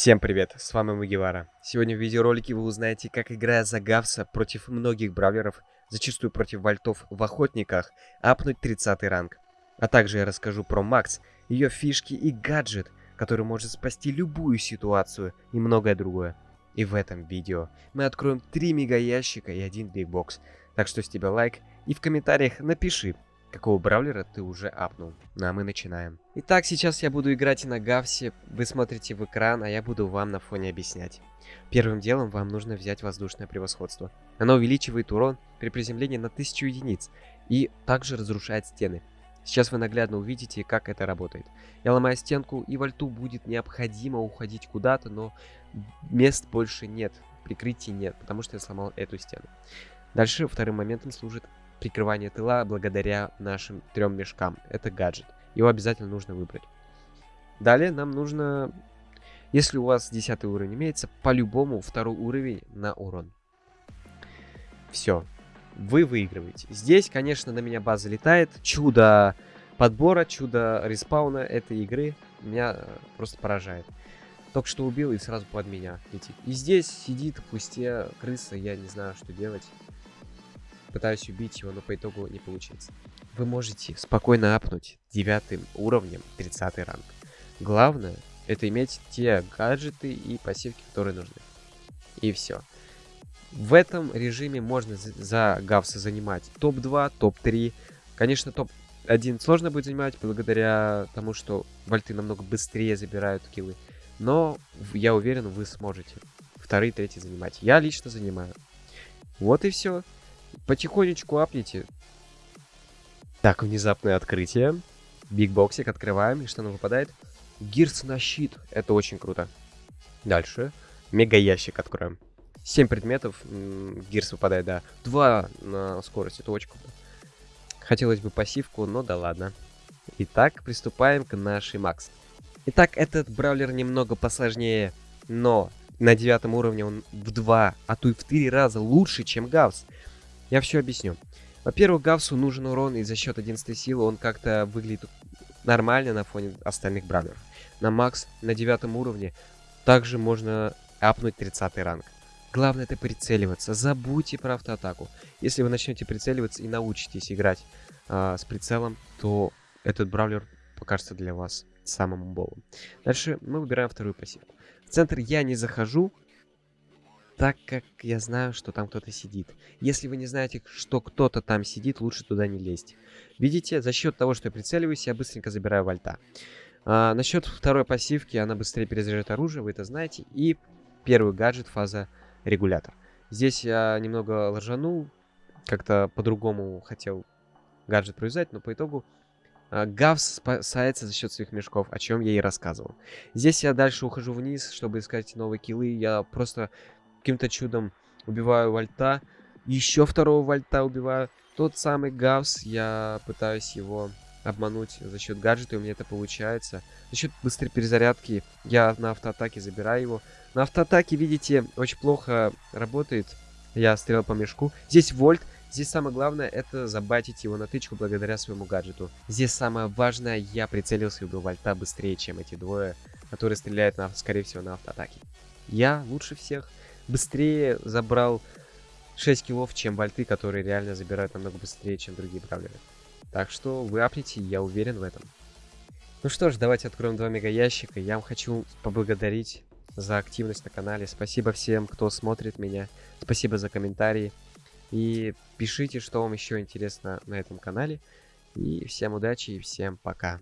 Всем привет, с вами Мугивара. Сегодня в видеоролике вы узнаете, как играя за Гавса против многих бравлеров, зачастую против вольтов в охотниках, апнуть 30 ранг. А также я расскажу про Макс, ее фишки и гаджет, который может спасти любую ситуацию и многое другое. И в этом видео мы откроем 3 мега ящика и один бигбокс. Так что с тебя лайк и в комментариях напиши, какого бравлера ты уже апнул. Ну а мы начинаем. Итак, сейчас я буду играть на Гавсе, вы смотрите в экран, а я буду вам на фоне объяснять. Первым делом вам нужно взять воздушное превосходство. Оно увеличивает урон при приземлении на 1000 единиц и также разрушает стены. Сейчас вы наглядно увидите, как это работает. Я ломаю стенку, и вольту будет необходимо уходить куда-то, но мест больше нет, прикрытий нет, потому что я сломал эту стену. Дальше вторым моментом служит прикрывание тыла благодаря нашим трем мешкам. Это гаджет. Его обязательно нужно выбрать. Далее нам нужно, если у вас 10 уровень имеется, по-любому второй уровень на урон. Все. Вы выигрываете. Здесь, конечно, на меня база летает. Чудо подбора, чудо респауна этой игры меня э, просто поражает. Только что убил и сразу под меня летит. И здесь сидит в кусте крыса, я не знаю, что делать пытаюсь убить его, но по итогу не получится. Вы можете спокойно апнуть девятым уровнем 30 ранг. Главное, это иметь те гаджеты и пассивки, которые нужны. И все. В этом режиме можно за гавса занимать топ-2, топ-3. Конечно, топ-1 сложно будет занимать, благодаря тому, что вольты намного быстрее забирают киллы. Но я уверен, вы сможете вторые, третий занимать. Я лично занимаю. Вот и все. Потихонечку апните. Так, внезапное открытие. Big боксик открываем. И что нам выпадает? Gears на щит. Это очень круто. Дальше. Мега ящик откроем. 7 предметов. Gears выпадает, да. 2 на скорость. Это очень круто. Хотелось бы пассивку, но да ладно. Итак, приступаем к нашей Макс. Итак, этот brawler немного посложнее, но на девятом уровне он в 2, а то и в 3 раза лучше, чем Гавс. Я все объясню. Во-первых, Гавсу нужен урон, и за счет 11 силы он как-то выглядит нормально на фоне остальных бравлеров. На Макс на девятом уровне также можно апнуть 30 ранг. Главное это прицеливаться. Забудьте про автоатаку. Если вы начнете прицеливаться и научитесь играть э, с прицелом, то этот бравлер покажется для вас самым болом. Дальше мы выбираем вторую пассивку. В центр я не захожу, так как я знаю, что там кто-то сидит. Если вы не знаете, что кто-то там сидит, лучше туда не лезть. Видите, за счет того, что я прицеливаюсь, я быстренько забираю вольта. А, насчет второй пассивки, она быстрее перезаряжает оружие, вы это знаете. И первый гаджет, фаза регулятор. Здесь я немного ложанул, как-то по-другому хотел гаджет провязать, но по итогу а, Гавс спасается за счет своих мешков, о чем я и рассказывал. Здесь я дальше ухожу вниз, чтобы искать новые киллы. Я просто каким-то чудом убиваю вольта. Еще второго вольта убиваю. Тот самый Гавс, я пытаюсь его обмануть за счет гаджета, и у меня это получается. За счет быстрой перезарядки я на автоатаке забираю его. На автоатаке, видите, очень плохо работает. Я стрелял по мешку. Здесь вольт. Здесь самое главное это забатить его на тычку благодаря своему гаджету. Здесь самое важное, я прицелился и убил вольта быстрее, чем эти двое, которые стреляют, на, скорее всего, на автоатаке. Я лучше всех быстрее забрал 6 киллов, чем вольты, которые реально забирают намного быстрее, чем другие бравлеры. Так что вы апните, я уверен в этом. Ну что ж, давайте откроем два мега ящика. Я вам хочу поблагодарить за активность на канале. Спасибо всем, кто смотрит меня. Спасибо за комментарии. И пишите, что вам еще интересно на этом канале. И всем удачи и всем пока.